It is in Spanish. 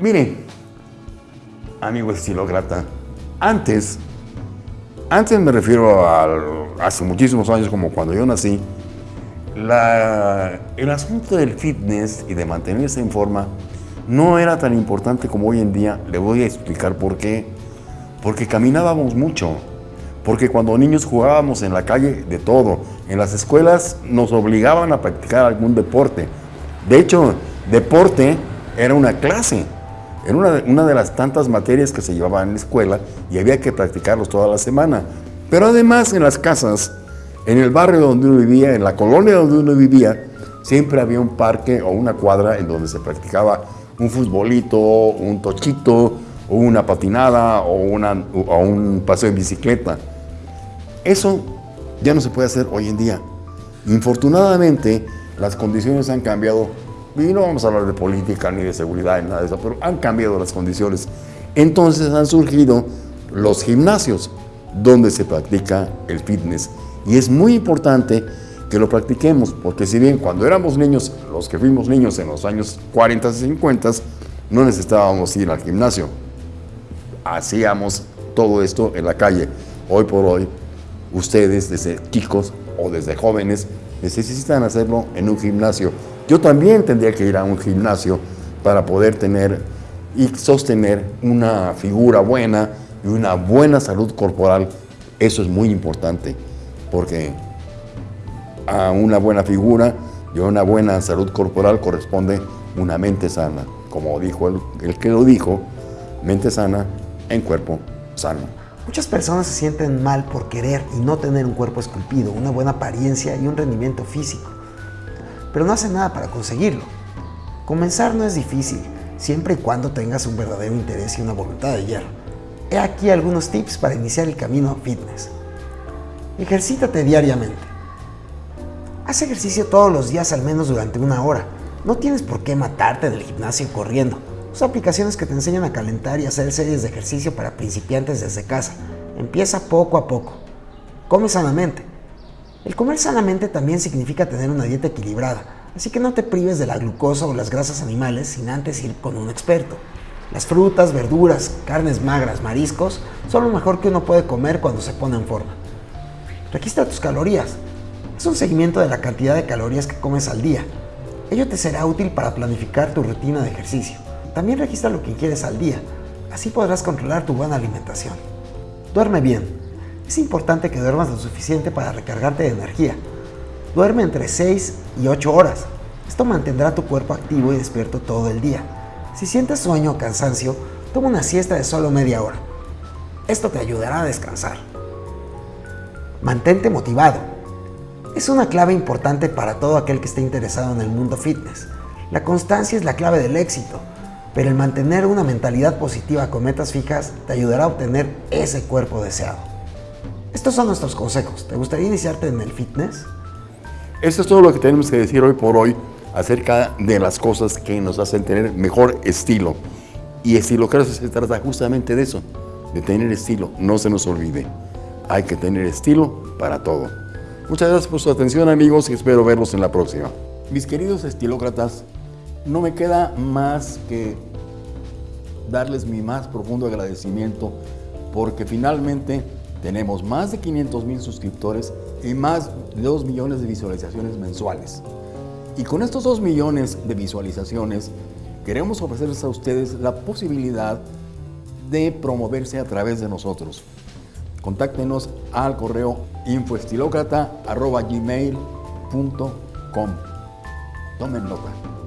Mire, amigo estilócrata, antes, antes me refiero a hace muchísimos años como cuando yo nací, la, el asunto del fitness y de mantenerse en forma no era tan importante como hoy en día. Le voy a explicar por qué. Porque caminábamos mucho. Porque cuando niños jugábamos en la calle de todo. En las escuelas nos obligaban a practicar algún deporte. De hecho, deporte era una clase. Era una, una de las tantas materias que se llevaban en la escuela y había que practicarlos toda la semana. Pero además en las casas en el barrio donde uno vivía, en la colonia donde uno vivía, siempre había un parque o una cuadra en donde se practicaba un futbolito, un tochito, o una patinada o, una, o un paseo en bicicleta. Eso ya no se puede hacer hoy en día. Infortunadamente, las condiciones han cambiado. Y no vamos a hablar de política ni de seguridad ni nada de eso, pero han cambiado las condiciones. Entonces han surgido los gimnasios donde se practica el fitness. Y es muy importante que lo practiquemos, porque si bien cuando éramos niños, los que fuimos niños en los años 40 y 50, no necesitábamos ir al gimnasio. Hacíamos todo esto en la calle. Hoy por hoy, ustedes desde chicos o desde jóvenes necesitan hacerlo en un gimnasio. Yo también tendría que ir a un gimnasio para poder tener y sostener una figura buena y una buena salud corporal. Eso es muy importante porque a una buena figura y a una buena salud corporal corresponde una mente sana. Como dijo el, que lo dijo, mente sana en cuerpo sano. Muchas personas se sienten mal por querer y no tener un cuerpo esculpido, una buena apariencia y un rendimiento físico. Pero no hacen nada para conseguirlo. Comenzar no es difícil, siempre y cuando tengas un verdadero interés y una voluntad de hierro. He aquí algunos tips para iniciar el camino fitness. Ejercítate diariamente. Haz ejercicio todos los días al menos durante una hora. No tienes por qué matarte en el gimnasio corriendo. Usa aplicaciones que te enseñan a calentar y hacer series de ejercicio para principiantes desde casa. Empieza poco a poco. Come sanamente. El comer sanamente también significa tener una dieta equilibrada, así que no te prives de la glucosa o las grasas animales sin antes ir con un experto. Las frutas, verduras, carnes magras, mariscos son lo mejor que uno puede comer cuando se pone en forma. Registra tus calorías. Es un seguimiento de la cantidad de calorías que comes al día. Ello te será útil para planificar tu rutina de ejercicio. También registra lo que quieres al día. Así podrás controlar tu buena alimentación. Duerme bien. Es importante que duermas lo suficiente para recargarte de energía. Duerme entre 6 y 8 horas. Esto mantendrá tu cuerpo activo y despierto todo el día. Si sientes sueño o cansancio, toma una siesta de solo media hora. Esto te ayudará a descansar. Mantente motivado. Es una clave importante para todo aquel que esté interesado en el mundo fitness. La constancia es la clave del éxito, pero el mantener una mentalidad positiva con metas fijas te ayudará a obtener ese cuerpo deseado. Estos son nuestros consejos. ¿Te gustaría iniciarte en el fitness? Esto es todo lo que tenemos que decir hoy por hoy acerca de las cosas que nos hacen tener mejor estilo. Y estilo creo que se trata justamente de eso, de tener estilo. No se nos olvide. Hay que tener estilo para todo. Muchas gracias por su atención amigos y espero verlos en la próxima. Mis queridos estilócratas, no me queda más que darles mi más profundo agradecimiento porque finalmente tenemos más de 500 mil suscriptores y más de 2 millones de visualizaciones mensuales. Y con estos 2 millones de visualizaciones queremos ofrecerles a ustedes la posibilidad de promoverse a través de nosotros contáctenos al correo infoestilocrata.gmail.com. Tomen nota.